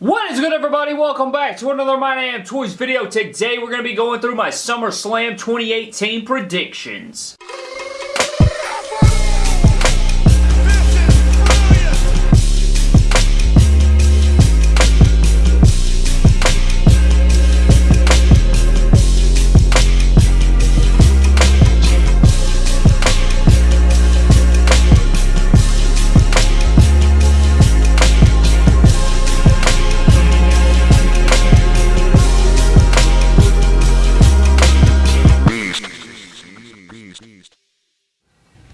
What is good everybody? Welcome back to another My Damn Toys video. Today we're going to be going through my SummerSlam 2018 predictions.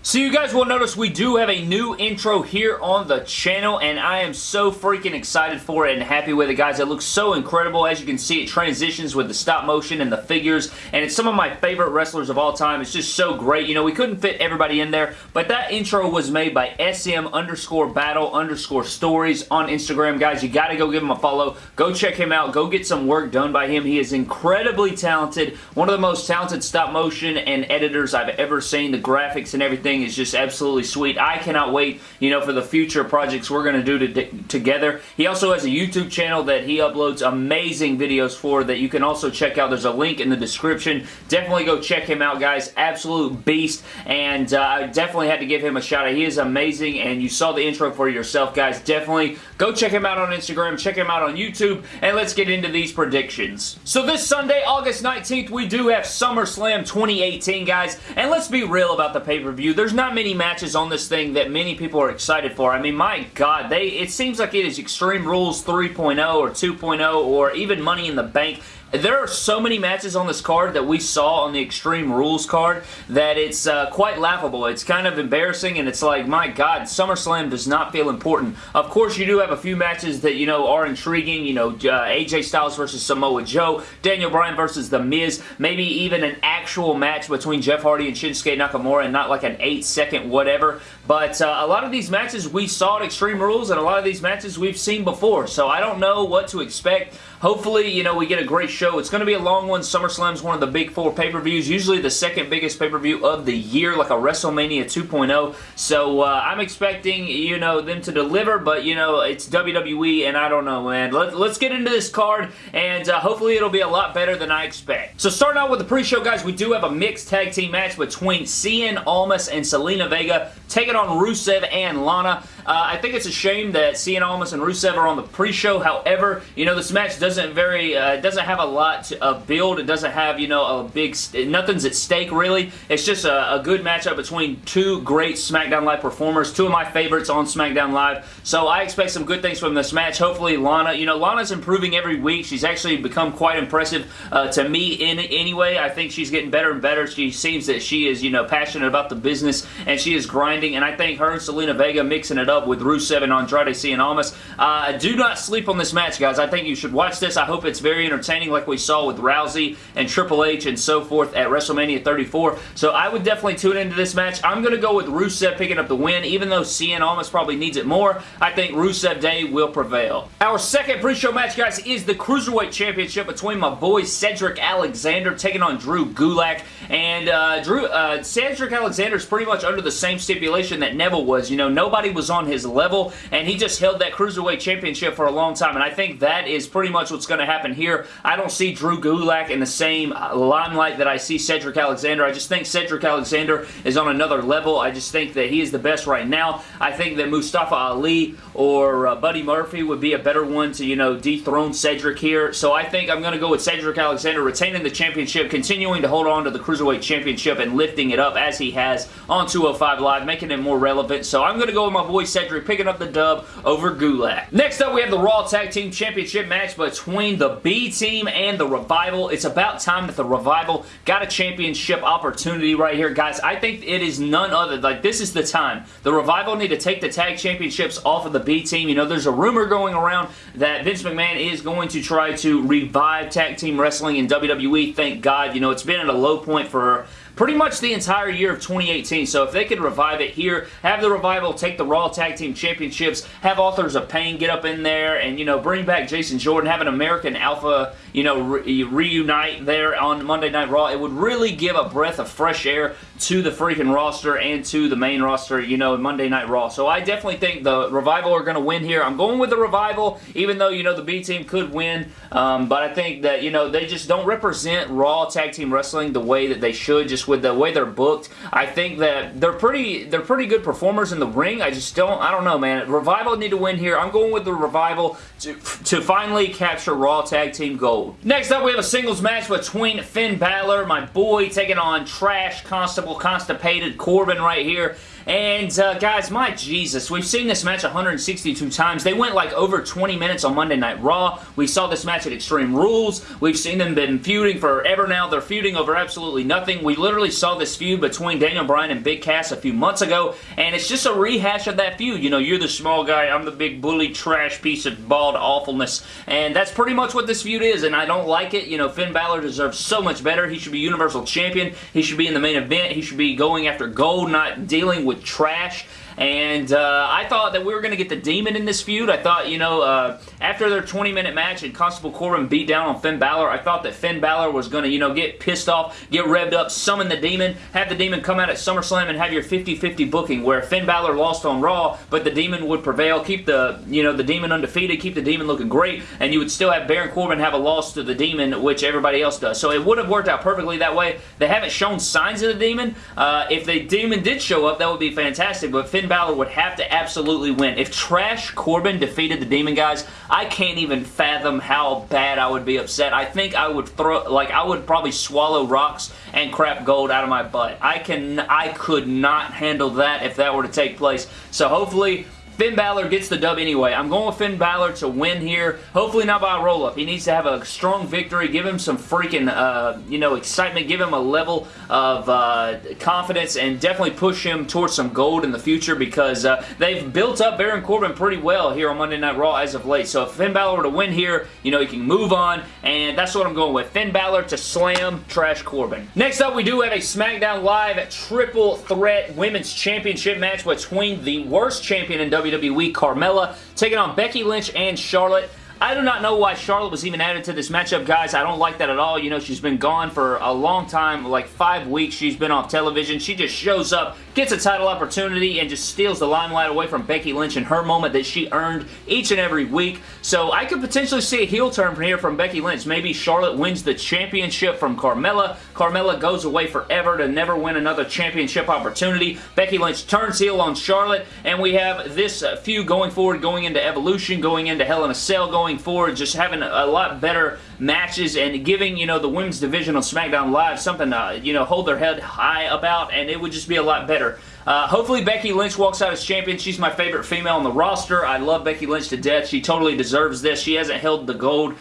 So you guys will notice we do have a new intro here on the channel and I am so freaking excited for it and happy with it guys. It looks so incredible. As you can see it transitions with the stop motion and the figures and it's some of my favorite wrestlers of all time. It's just so great. You know we couldn't fit everybody in there but that intro was made by SM underscore battle underscore stories on Instagram guys. You got to go give him a follow. Go check him out. Go get some work done by him. He is incredibly talented. One of the most talented stop motion and editors I've ever seen. The graphics and everything is just absolutely sweet. I cannot wait, you know, for the future projects we're going to do to together. He also has a YouTube channel that he uploads amazing videos for that you can also check out. There's a link in the description. Definitely go check him out, guys. Absolute beast, and uh, I definitely had to give him a shout out. He is amazing, and you saw the intro for yourself, guys. Definitely go check him out on Instagram, check him out on YouTube, and let's get into these predictions. So this Sunday, August 19th, we do have SummerSlam 2018, guys, and let's be real about the pay-per-view. There's not many matches on this thing that many people are excited for. I mean, my God, they it seems like it is Extreme Rules 3.0 or 2.0 or even Money in the Bank there are so many matches on this card that we saw on the Extreme Rules card that it's uh, quite laughable. It's kind of embarrassing and it's like, my God, SummerSlam does not feel important. Of course, you do have a few matches that, you know, are intriguing. You know, uh, AJ Styles versus Samoa Joe, Daniel Bryan versus The Miz, maybe even an actual match between Jeff Hardy and Shinsuke Nakamura and not like an 8-second whatever. But uh, a lot of these matches we saw at Extreme Rules and a lot of these matches we've seen before. So I don't know what to expect. Hopefully, you know, we get a great show. It's going to be a long one. SummerSlam's one of the big four pay-per-views, usually the second biggest pay-per-view of the year, like a WrestleMania 2.0. So uh, I'm expecting, you know, them to deliver, but, you know, it's WWE, and I don't know, man. Let, us get into this card, and uh, hopefully it'll be a lot better than I expect. So starting out with the pre-show, guys, we do have a mixed tag team match between Cien Almas and Zelina Vega taking on Rusev and Lana. Uh, I think it's a shame that Cien Almas and Rusev are on the pre-show. However, you know, this match doesn't very, uh, doesn't have a lot of build. It doesn't have, you know, a big, nothing's at stake really. It's just a, a, good matchup between two great SmackDown Live performers, two of my favorites on SmackDown Live. So I expect some good things from this match. Hopefully Lana, you know, Lana's improving every week. She's actually become quite impressive uh, to me in anyway. I think she's getting better and better. She seems that she is, you know, passionate about the business and she is grinding. And I think her and Zelina Vega mixing it up with Rusev and Andrade Cien Almas. Uh, do not sleep on this match, guys. I think you should watch this. I hope it's very entertaining like we saw with Rousey and Triple H and so forth at WrestleMania 34. So I would definitely tune into this match. I'm going to go with Rusev picking up the win. Even though Cien Almas probably needs it more, I think Rusev Day will prevail. Our second pre-show match, guys, is the Cruiserweight Championship between my boy Cedric Alexander taking on Drew Gulak. And uh, Drew, uh, Cedric Alexander is pretty much under the same stipulation that Neville was. You know, nobody was on his level, and he just held that Cruiserweight Championship for a long time, and I think that is pretty much what's going to happen here. I don't see Drew Gulak in the same uh, limelight that I see Cedric Alexander. I just think Cedric Alexander is on another level. I just think that he is the best right now. I think that Mustafa Ali or uh, Buddy Murphy would be a better one to, you know, dethrone Cedric here. So I think I'm going to go with Cedric Alexander retaining the championship, continuing to hold on to the Cruiserweight Championship and lifting it up as he has on 205 Live, making it more relevant. So I'm going to go with my boy Cedric picking up the dub over Gulak. Next up, we have the Raw Tag Team Championship match between the B Team and the Revival. It's about time that the Revival got a championship opportunity right here, guys. I think it is none other. Like, this is the time. The Revival need to take the tag championships off of the B Team. You know, there's a rumor going around that Vince McMahon is going to try to revive tag team wrestling in WWE. Thank God. You know, it's been at a low point for pretty much the entire year of 2018. So if they could revive it here, have the Revival take the Raw Tag Team Championships, have Authors of Pain get up in there, and, you know, bring back Jason Jordan, have an American Alpha, you know, re reunite there on Monday Night Raw, it would really give a breath of fresh air to the freaking roster and to the main roster, you know, Monday Night Raw. So I definitely think the Revival are going to win here. I'm going with the Revival, even though, you know, the B team could win. Um, but I think that, you know, they just don't represent Raw Tag Team Wrestling the way that they should, just with the way they're booked. I think that they're pretty they're pretty good performers in the ring. I just don't, I don't know, man. Revival need to win here. I'm going with the Revival to, to finally capture Raw Tag Team Gold. Next up, we have a singles match between Finn Balor, my boy, taking on Trash Constable Constipated Corbin right here. And, uh, guys, my Jesus, we've seen this match 162 times. They went like over 20 minutes on Monday Night Raw. We saw this match at Extreme Rules. We've seen them been feuding forever now. They're feuding over absolutely nothing. We literally saw this feud between Daniel Bryan and Big Cass a few months ago, and it's just a rehash of that feud. You know, you're the small guy, I'm the big bully trash piece of bald awfulness, and that's pretty much what this feud is, and I don't like it. You know, Finn Balor deserves so much better. He should be Universal Champion. He should be in the main event. He should be going after gold, not dealing with with trash and uh, I thought that we were going to get the Demon in this feud. I thought, you know, uh, after their 20-minute match and Constable Corbin beat down on Finn Balor, I thought that Finn Balor was going to, you know, get pissed off, get revved up, summon the Demon, have the Demon come out at SummerSlam and have your 50-50 booking where Finn Balor lost on Raw, but the Demon would prevail, keep the, you know, the Demon undefeated, keep the Demon looking great, and you would still have Baron Corbin have a loss to the Demon, which everybody else does. So it would have worked out perfectly that way. They haven't shown signs of the Demon. Uh, if the Demon did show up, that would be fantastic, but Finn Balor would have to absolutely win. If Trash Corbin defeated the Demon guys, I can't even fathom how bad I would be upset. I think I would throw, like, I would probably swallow rocks and crap gold out of my butt. I can, I could not handle that if that were to take place. So hopefully, Finn Balor gets the dub anyway. I'm going with Finn Balor to win here. Hopefully not by a roll-up. He needs to have a strong victory. Give him some freaking, uh, you know, excitement. Give him a level of uh, confidence and definitely push him towards some gold in the future because uh, they've built up Baron Corbin pretty well here on Monday Night Raw as of late. So if Finn Balor were to win here, you know, he can move on and that's what I'm going with. Finn Balor to slam Trash Corbin. Next up, we do have a SmackDown Live triple threat women's championship match between the worst champion in WWE WWE, Carmella, taking on Becky Lynch and Charlotte. I do not know why Charlotte was even added to this matchup, guys. I don't like that at all. You know, she's been gone for a long time, like five weeks. She's been off television. She just shows up, gets a title opportunity, and just steals the limelight away from Becky Lynch in her moment that she earned each and every week. So I could potentially see a heel turn from here from Becky Lynch. Maybe Charlotte wins the championship from Carmella. Carmella goes away forever to never win another championship opportunity. Becky Lynch turns heel on Charlotte, and we have this uh, feud going forward, going into Evolution, going into Hell in a Cell, going going forward, just having a lot better matches and giving, you know, the women's division on SmackDown Live something to, you know, hold their head high about, and it would just be a lot better. Uh, hopefully Becky Lynch walks out as champion. She's my favorite female on the roster. I love Becky Lynch to death. She totally deserves this. She hasn't held the gold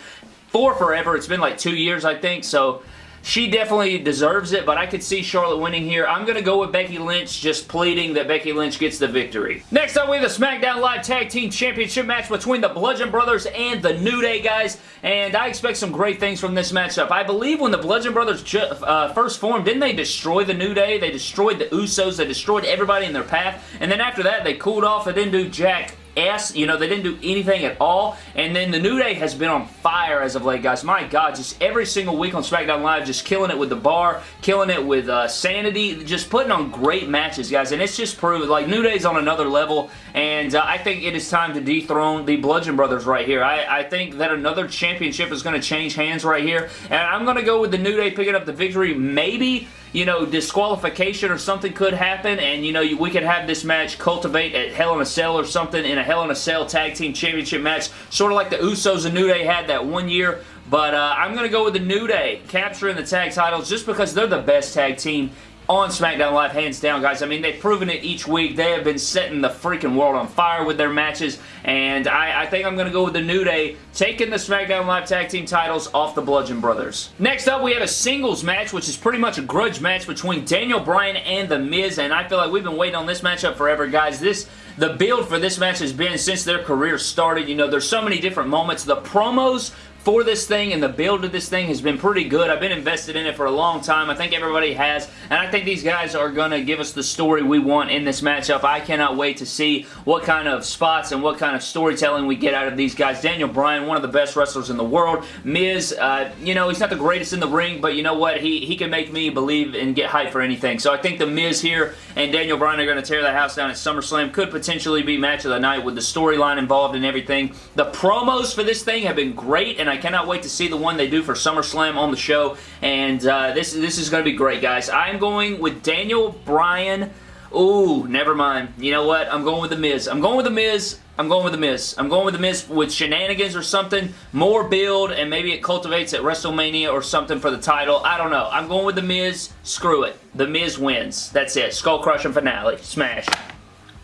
for forever. It's been like two years, I think, so she definitely deserves it, but I could see Charlotte winning here. I'm going to go with Becky Lynch, just pleading that Becky Lynch gets the victory. Next up, we have the SmackDown Live Tag Team Championship match between the Bludgeon Brothers and the New Day, guys, and I expect some great things from this matchup. I believe when the Bludgeon Brothers uh, first formed, didn't they destroy the New Day? They destroyed the Usos, they destroyed everybody in their path, and then after that, they cooled off and didn't do jack S. You know, they didn't do anything at all. And then the New Day has been on fire as of late, guys. My God, just every single week on SmackDown Live, just killing it with the bar, killing it with uh, Sanity, just putting on great matches, guys. And it's just proved, like, New Day's on another level. And uh, I think it is time to dethrone the Bludgeon Brothers right here. I, I think that another championship is going to change hands right here. And I'm going to go with the New Day picking up the victory. Maybe you know, disqualification or something could happen, and, you know, we could have this match cultivate at Hell in a Cell or something in a Hell in a Cell Tag Team Championship match, sort of like the Usos and New Day had that one year. But uh, I'm going to go with the New Day capturing the tag titles just because they're the best tag team on SmackDown Live, hands down, guys. I mean, they've proven it each week. They have been setting the freaking world on fire with their matches, and I, I think I'm going to go with the New Day taking the SmackDown Live Tag Team titles off the Bludgeon Brothers. Next up, we have a singles match, which is pretty much a grudge match between Daniel Bryan and The Miz, and I feel like we've been waiting on this matchup forever, guys. This the build for this match has been since their career started. You know, there's so many different moments. The promos for this thing and the build of this thing has been pretty good. I've been invested in it for a long time. I think everybody has, and I think these guys are going to give us the story we want in this matchup. I cannot wait to see what kind of spots and what kind of storytelling we get out of these guys. Daniel Bryan, one of the best wrestlers in the world. Miz, uh, you know, he's not the greatest in the ring, but you know what? He, he can make me believe and get hype for anything. So I think the Miz here and Daniel Bryan are going to tear the house down at SummerSlam. Could potentially be match of the night with the storyline involved and everything. The promos for this thing have been great, and I cannot wait to see the one they do for SummerSlam on the show. And uh, this, this is going to be great, guys. I'm going with Daniel Bryan. Ooh, never mind. You know what? I'm going with The Miz. I'm going with The Miz. I'm going with The Miz. I'm going with The Miz with shenanigans or something. More build, and maybe it cultivates at WrestleMania or something for the title. I don't know. I'm going with The Miz. Screw it. The Miz wins. That's it. Skull Crushing finale. Smash.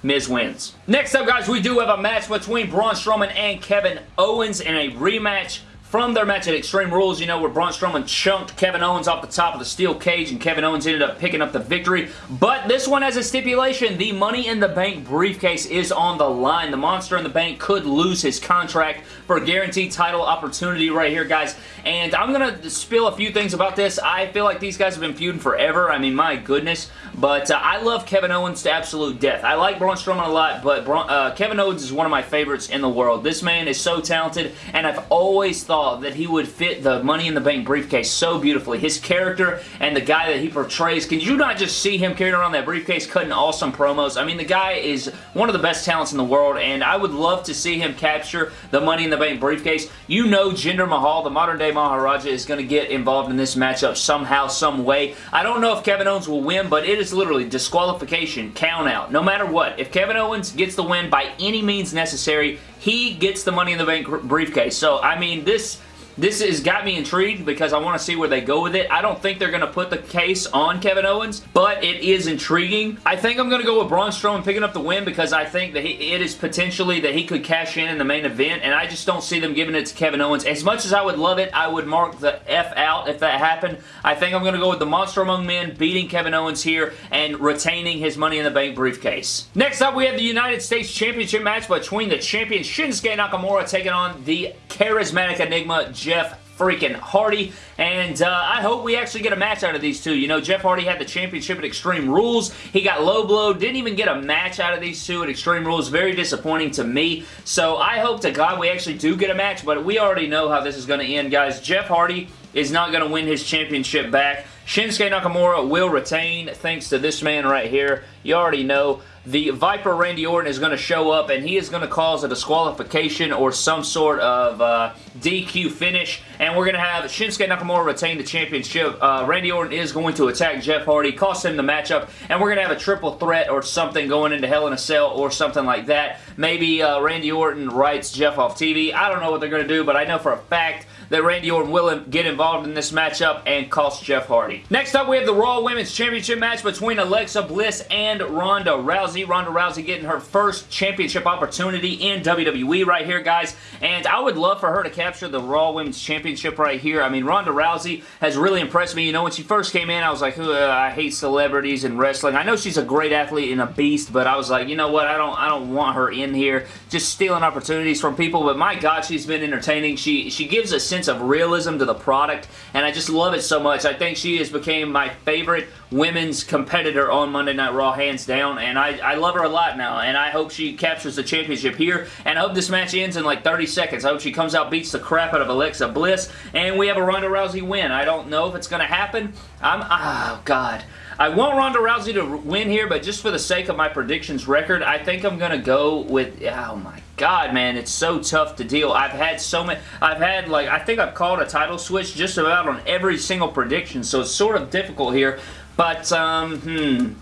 Miz wins. Next up, guys, we do have a match between Braun Strowman and Kevin Owens in a rematch from their match at Extreme Rules, you know, where Braun Strowman chunked Kevin Owens off the top of the steel cage and Kevin Owens ended up picking up the victory. But this one has a stipulation. The Money in the Bank briefcase is on the line. The Monster in the Bank could lose his contract for a guaranteed title opportunity right here, guys. And I'm going to spill a few things about this. I feel like these guys have been feuding forever. I mean, my goodness. But uh, I love Kevin Owens to absolute death. I like Braun Strowman a lot, but Braun, uh, Kevin Owens is one of my favorites in the world. This man is so talented, and I've always thought that he would fit the Money in the Bank briefcase so beautifully. His character and the guy that he portrays, can you not just see him carrying around that briefcase cutting awesome promos? I mean, the guy is one of the best talents in the world, and I would love to see him capture the Money in the Bank briefcase. You know Jinder Mahal, the modern-day Maharaja, is going to get involved in this matchup somehow, some way. I don't know if Kevin Owens will win, but it is literally disqualification, count out. No matter what, if Kevin Owens gets the win by any means necessary, he gets the Money in the Bank briefcase. So, I mean, this this has got me intrigued because I want to see where they go with it. I don't think they're going to put the case on Kevin Owens, but it is intriguing. I think I'm going to go with Braun Strowman picking up the win because I think that he, it is potentially that he could cash in in the main event, and I just don't see them giving it to Kevin Owens. As much as I would love it, I would mark the F out if that happened. I think I'm going to go with the Monster Among Men beating Kevin Owens here and retaining his Money in the Bank briefcase. Next up, we have the United States Championship match between the champion Shinsuke Nakamura taking on the charismatic Enigma Jeff freaking Hardy. And uh, I hope we actually get a match out of these two. You know, Jeff Hardy had the championship at Extreme Rules. He got low blow. Didn't even get a match out of these two at Extreme Rules. Very disappointing to me. So I hope to God we actually do get a match. But we already know how this is going to end, guys. Jeff Hardy is not going to win his championship back. Shinsuke Nakamura will retain thanks to this man right here. You already know the Viper Randy Orton is going to show up and he is going to cause a disqualification or some sort of uh, DQ finish and we're going to have Shinsuke Nakamura retain the championship. Uh, Randy Orton is going to attack Jeff Hardy, cost him the matchup and we're going to have a triple threat or something going into Hell in a Cell or something like that. Maybe uh, Randy Orton writes Jeff off TV. I don't know what they're going to do but I know for a fact that Randy Orton will get involved in this matchup and cost Jeff Hardy. Next up, we have the Raw Women's Championship match between Alexa Bliss and Ronda Rousey. Ronda Rousey getting her first championship opportunity in WWE right here, guys. And I would love for her to capture the Raw Women's Championship right here. I mean, Ronda Rousey has really impressed me. You know, when she first came in, I was like, I hate celebrities and wrestling. I know she's a great athlete and a beast, but I was like, you know what? I don't, I don't want her in here just stealing opportunities from people. But my God, she's been entertaining. She, she gives a sense of realism to the product, and I just love it so much. I think she has became my favorite women's competitor on Monday Night Raw, hands down, and I, I love her a lot now, and I hope she captures the championship here, and I hope this match ends in like 30 seconds. I hope she comes out, beats the crap out of Alexa Bliss, and we have a Ronda Rousey win. I don't know if it's going to happen. I'm, oh, God. I want Ronda Rousey to win here, but just for the sake of my predictions record, I think I'm going to go with, oh my god, man, it's so tough to deal. I've had so many, I've had like, I think I've called a title switch just about on every single prediction, so it's sort of difficult here, but, um, hmm,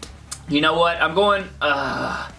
you know what, I'm going, uh,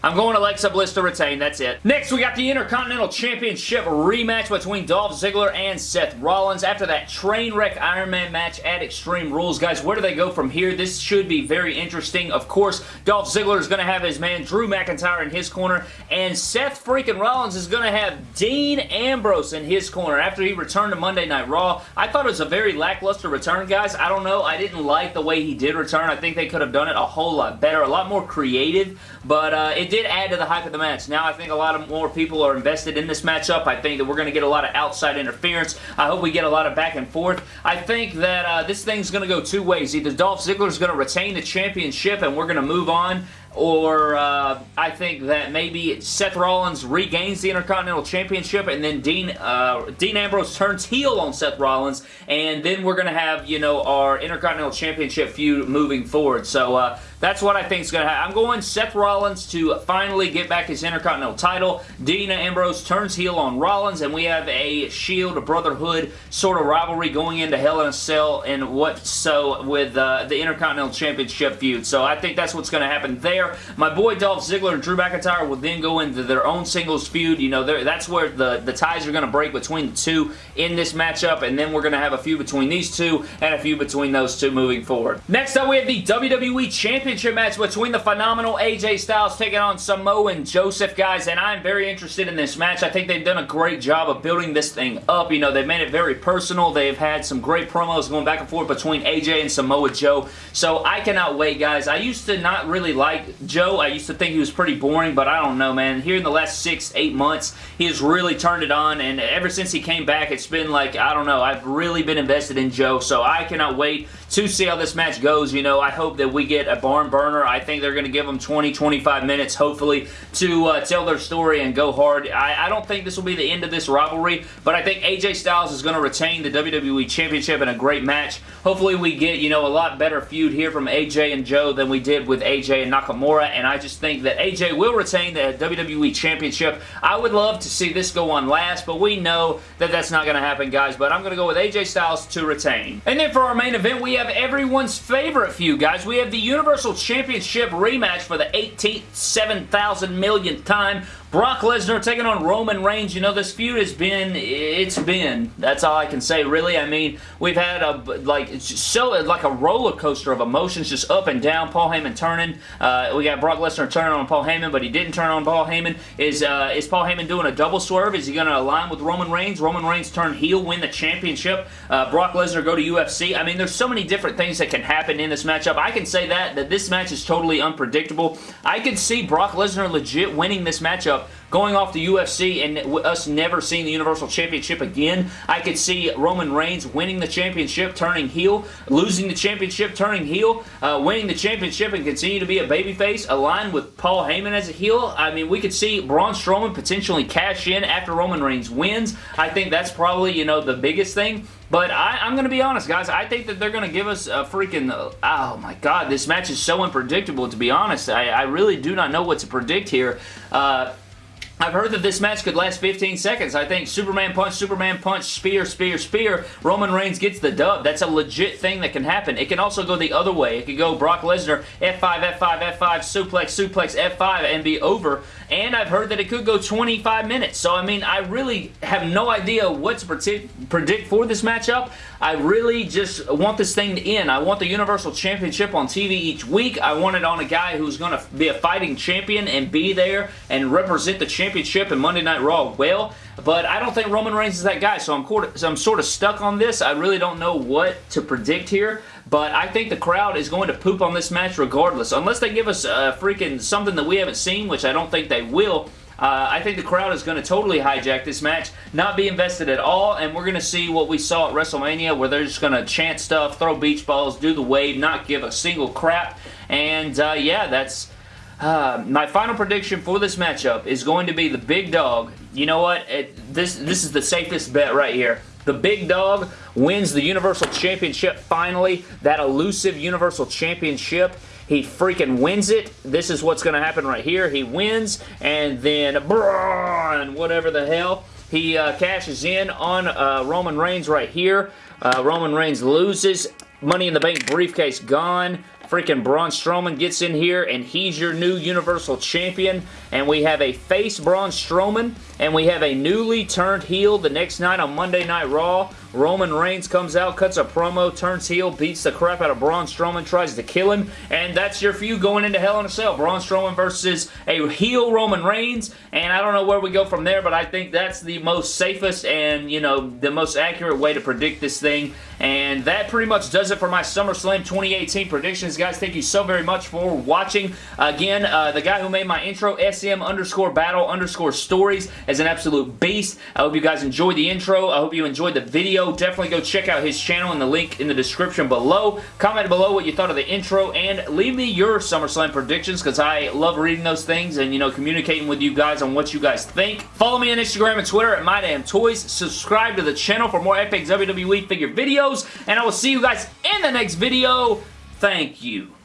I'm going to Alexa Bliss to retain. That's it. Next, we got the Intercontinental Championship rematch between Dolph Ziggler and Seth Rollins. After that train wreck Iron Man match at Extreme Rules, guys, where do they go from here? This should be very interesting. Of course, Dolph Ziggler is going to have his man Drew McIntyre in his corner, and Seth freaking Rollins is going to have Dean Ambrose in his corner after he returned to Monday Night Raw. I thought it was a very lackluster return, guys. I don't know. I didn't like the way he did return. I think they could have done it a whole lot better, a lot more creative, but uh, it it did add to the hype of the match. Now I think a lot of more people are invested in this matchup. I think that we're going to get a lot of outside interference. I hope we get a lot of back and forth. I think that uh, this thing's going to go two ways. Either Dolph Ziggler is going to retain the championship and we're going to move on or uh, I think that maybe Seth Rollins regains the Intercontinental Championship and then Dean uh, Dean Ambrose turns heel on Seth Rollins and then we're going to have, you know, our Intercontinental Championship feud moving forward. So uh, that's what I think is going to happen. I'm going Seth Rollins to finally get back his Intercontinental title. Dean Ambrose turns heel on Rollins, and we have a Shield, a Brotherhood sort of rivalry going into Hell in a Cell and what so with uh, the Intercontinental Championship feud. So I think that's what's going to happen there. My boy Dolph Ziggler and Drew McIntyre will then go into their own singles feud. You know, that's where the, the ties are going to break between the two in this matchup, and then we're going to have a feud between these two and a feud between those two moving forward. Next up, we have the WWE Championship championship match between the phenomenal AJ Styles taking on Samoa and Joseph, guys, and I'm very interested in this match. I think they've done a great job of building this thing up. You know, they've made it very personal. They've had some great promos going back and forth between AJ and Samoa Joe, so I cannot wait, guys. I used to not really like Joe. I used to think he was pretty boring, but I don't know, man. Here in the last six, eight months, he has really turned it on, and ever since he came back, it's been like, I don't know, I've really been invested in Joe, so I cannot wait to see how this match goes. You know, I hope that we get a barn burner. I think they're going to give them 20, 25 minutes, hopefully, to uh, tell their story and go hard. I, I, don't think this will be the end of this rivalry, but I think AJ Styles is going to retain the WWE Championship in a great match. Hopefully, we get, you know, a lot better feud here from AJ and Joe than we did with AJ and Nakamura, and I just think that AJ will retain the WWE Championship. I would love to see this go on last, but we know that that's not going to happen, guys, but I'm going to go with AJ Styles to retain. And then for our main event, we have everyone's favorite feud, guys. We have the Universal Championship rematch for the 18th, 7,000 millionth time. Brock Lesnar taking on Roman Reigns. You know, this feud has been, it's been. That's all I can say, really. I mean, we've had a, like, so, like a roller coaster of emotions just up and down. Paul Heyman turning. Uh, we got Brock Lesnar turning on Paul Heyman, but he didn't turn on Paul Heyman. Is, uh, is Paul Heyman doing a double swerve? Is he going to align with Roman Reigns? Roman Reigns turn heel, win the championship. Uh, Brock Lesnar go to UFC. I mean, there's so many different things that can happen in this matchup. I can say that, that this match is totally unpredictable. I could see Brock Lesnar legit winning this matchup going off the UFC and us never seeing the Universal Championship again. I could see Roman Reigns winning the championship, turning heel, losing the championship, turning heel, uh, winning the championship and continue to be a babyface, aligned with Paul Heyman as a heel. I mean, we could see Braun Strowman potentially cash in after Roman Reigns wins. I think that's probably, you know, the biggest thing. But I, am going to be honest, guys. I think that they're going to give us a freaking... oh, my God. This match is so unpredictable, to be honest. I, I really do not know what to predict here. Uh, I've heard that this match could last 15 seconds. I think Superman punch, Superman punch, spear, spear, spear. Roman Reigns gets the dub. That's a legit thing that can happen. It can also go the other way. It could go Brock Lesnar, F5, F5, F5, suplex, suplex, F5, and be over. And I've heard that it could go 25 minutes. So, I mean, I really have no idea what to predict for this matchup. I really just want this thing to end. I want the Universal Championship on TV each week. I want it on a guy who's going to be a fighting champion and be there and represent the championship in Monday Night Raw well. But I don't think Roman Reigns is that guy, so I'm, so I'm sort of stuck on this. I really don't know what to predict here. But I think the crowd is going to poop on this match regardless. Unless they give us a freaking something that we haven't seen, which I don't think they will. Uh, I think the crowd is going to totally hijack this match, not be invested at all, and we're going to see what we saw at WrestleMania where they're just going to chant stuff, throw beach balls, do the wave, not give a single crap. And uh, yeah, that's... Uh, my final prediction for this matchup is going to be the big dog. You know what? It, this, this is the safest bet right here. The big dog wins the Universal Championship finally. That elusive Universal Championship. He freaking wins it. This is what's going to happen right here. He wins, and then Braun, whatever the hell, he uh, cashes in on uh, Roman Reigns right here. Uh, Roman Reigns loses. Money in the Bank briefcase gone. Freaking Braun Strowman gets in here, and he's your new Universal Champion. And we have a face Braun Strowman, and we have a newly turned heel the next night on Monday Night Raw. Roman Reigns comes out, cuts a promo, turns heel, beats the crap out of Braun Strowman, tries to kill him, and that's your feud going into Hell in a Cell. Braun Strowman versus a heel Roman Reigns, and I don't know where we go from there, but I think that's the most safest and, you know, the most accurate way to predict this thing, and that pretty much does it for my SummerSlam 2018 predictions. Guys, thank you so very much for watching. Again, uh, the guy who made my intro, SM underscore battle underscore stories, is an absolute beast. I hope you guys enjoyed the intro. I hope you enjoyed the video. Definitely go check out his channel in the link in the description below. Comment below what you thought of the intro and leave me your SummerSlam predictions because I love reading those things and, you know, communicating with you guys on what you guys think. Follow me on Instagram and Twitter at MyDamnToys. Subscribe to the channel for more epic WWE figure videos and I will see you guys in the next video. Thank you.